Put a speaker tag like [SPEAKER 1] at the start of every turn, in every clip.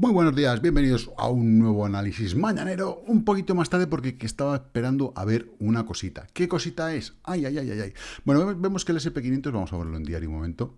[SPEAKER 1] Muy buenos días, bienvenidos a un nuevo análisis mañanero, un poquito más tarde porque estaba esperando a ver una cosita. ¿Qué cosita es? Ay, ay, ay, ay, ay. Bueno, vemos que el SP500, vamos a verlo en diario un momento.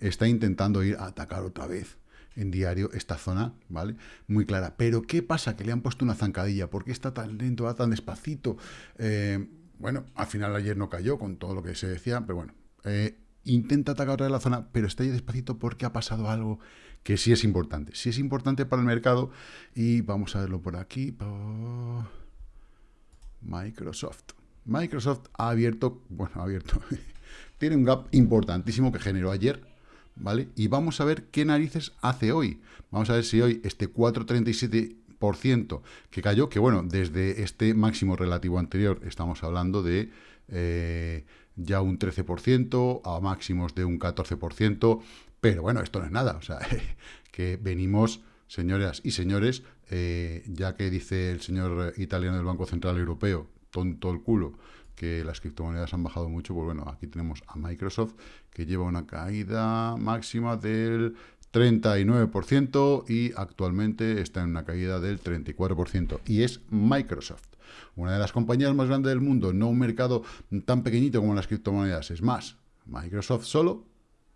[SPEAKER 1] Está intentando ir a atacar otra vez en diario esta zona, ¿vale? Muy clara. Pero, ¿qué pasa? Que le han puesto una zancadilla. ¿Por qué está tan lento, va tan despacito? Eh, bueno, al final ayer no cayó con todo lo que se decía, pero bueno, eh, intenta atacar otra vez la zona, pero está ahí despacito porque ha pasado algo que sí es importante. Sí es importante para el mercado y vamos a verlo por aquí. Microsoft. Microsoft ha abierto, bueno, ha abierto, tiene un gap importantísimo que generó ayer, ¿vale? Y vamos a ver qué narices hace hoy. Vamos a ver si hoy este 4,37% que cayó, que bueno, desde este máximo relativo anterior estamos hablando de... Eh, ya un 13%, a máximos de un 14%, pero bueno, esto no es nada, o sea, que venimos, señoras y señores, eh, ya que dice el señor italiano del Banco Central Europeo, tonto el culo, que las criptomonedas han bajado mucho, pues bueno, aquí tenemos a Microsoft, que lleva una caída máxima del 39% y actualmente está en una caída del 34%, y es Microsoft. Una de las compañías más grandes del mundo, no un mercado tan pequeñito como las criptomonedas. Es más, Microsoft solo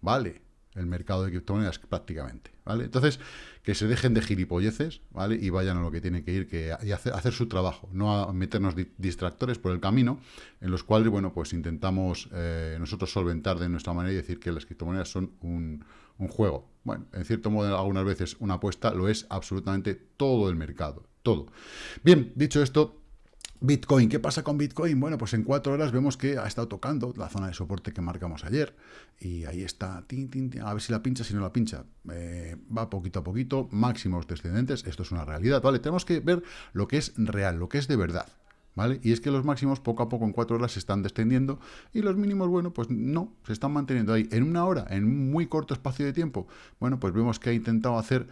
[SPEAKER 1] vale el mercado de criptomonedas prácticamente, ¿vale? Entonces, que se dejen de gilipolleces, ¿vale? Y vayan a lo que tienen que ir, que y hacer, su trabajo, no a meternos distractores por el camino, en los cuales, bueno, pues intentamos eh, nosotros solventar de nuestra manera y decir que las criptomonedas son un, un juego. Bueno, en cierto modo, algunas veces una apuesta lo es absolutamente todo el mercado, todo. Bien, dicho esto, Bitcoin, ¿qué pasa con Bitcoin? Bueno, pues en cuatro horas vemos que ha estado tocando la zona de soporte que marcamos ayer y ahí está, a ver si la pincha, si no la pincha, eh, va poquito a poquito, máximos descendentes, esto es una realidad, ¿vale? Tenemos que ver lo que es real, lo que es de verdad, ¿vale? Y es que los máximos poco a poco en cuatro horas se están descendiendo y los mínimos, bueno, pues no, se están manteniendo ahí en una hora, en un muy corto espacio de tiempo. Bueno, pues vemos que ha intentado hacer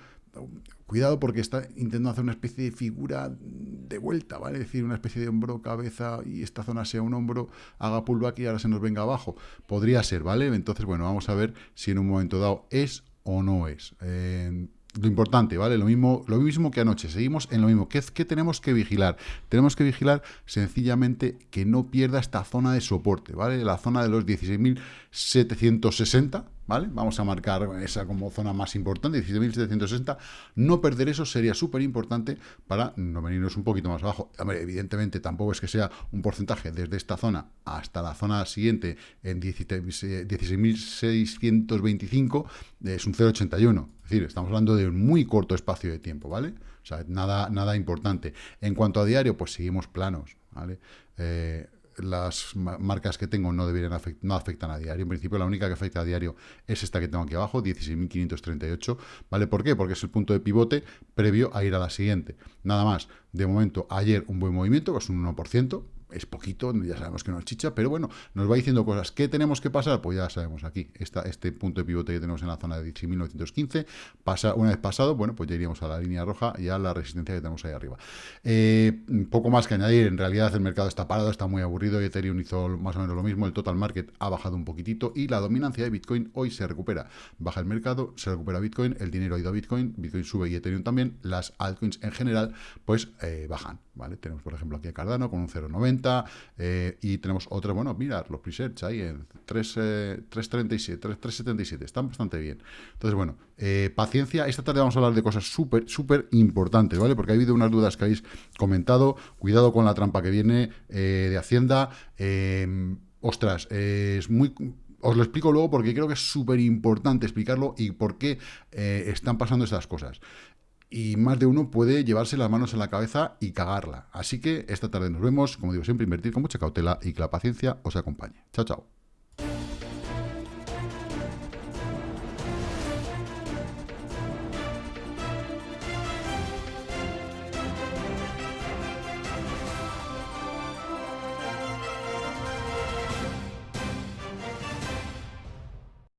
[SPEAKER 1] Cuidado porque está intentando hacer una especie de figura de vuelta, ¿vale? Es decir, una especie de hombro, cabeza y esta zona sea un hombro, haga pullback y ahora se nos venga abajo. Podría ser, ¿vale? Entonces, bueno, vamos a ver si en un momento dado es o no es. Eh, lo importante, ¿vale? Lo mismo, lo mismo que anoche, seguimos en lo mismo. ¿Qué, ¿Qué, tenemos que vigilar? Tenemos que vigilar sencillamente que no pierda esta zona de soporte, ¿vale? La zona de los 16.760, ¿vale? Vamos a marcar esa como zona más importante, 17.760. No perder eso sería súper importante para no venirnos un poquito más abajo. evidentemente tampoco es que sea un porcentaje desde esta zona hasta la zona siguiente en 16.625, es un 0,81. Es decir, estamos hablando de un muy corto espacio de tiempo, ¿vale? O sea, nada, nada importante. En cuanto a diario, pues seguimos planos, ¿vale? Eh, las marcas que tengo no deberían no afectan a diario. En principio, la única que afecta a diario es esta que tengo aquí abajo, 16.538. ¿Vale? ¿Por qué? Porque es el punto de pivote previo a ir a la siguiente. Nada más. De momento, ayer un buen movimiento, es un 1%, es poquito, ya sabemos que no es chicha, pero bueno, nos va diciendo cosas. ¿Qué tenemos que pasar? Pues ya sabemos aquí, esta, este punto de pivote que tenemos en la zona de 18.915, pasa, una vez pasado, bueno, pues ya iríamos a la línea roja y a la resistencia que tenemos ahí arriba. Eh, poco más que añadir, en realidad el mercado está parado, está muy aburrido, Ethereum hizo más o menos lo mismo, el total market ha bajado un poquitito y la dominancia de Bitcoin hoy se recupera. Baja el mercado, se recupera Bitcoin, el dinero ha ido a Bitcoin, Bitcoin sube y Ethereum también, las altcoins en general, pues eh, bajan, ¿vale? Tenemos, por ejemplo, aquí a Cardano con un 0,90, eh, y tenemos otra, bueno, mira, los presets ahí en 3, 337, 377, están bastante bien. Entonces, bueno, eh, paciencia. Esta tarde vamos a hablar de cosas súper, súper importantes, ¿vale? Porque ha habido unas dudas que habéis comentado. Cuidado con la trampa que viene eh, de Hacienda. ostras, es muy os lo explico luego porque creo que es súper importante explicarlo y por qué están pasando estas cosas y más de uno puede llevarse las manos en la cabeza y cagarla. Así que esta tarde nos vemos, como digo siempre, invertir con mucha cautela y que la paciencia os acompañe. Chao, chao.